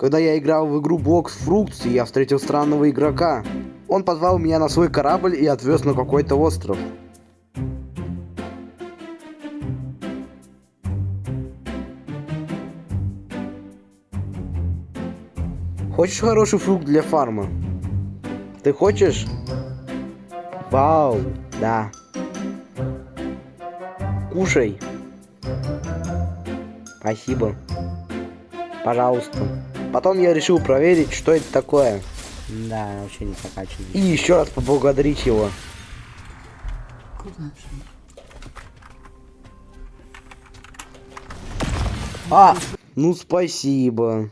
Когда я играл в игру Box Fruits, я встретил странного игрока. Он позвал меня на свой корабль и отвез на какой-то остров. Хочешь хороший фрукт для фарма? Ты хочешь? Вау, да. Кушай. Спасибо. Пожалуйста. Потом я решил проверить, что это такое. Да, вообще не прокачивает. И еще раз поблагодарить его. Куда? А! Ну, спасибо.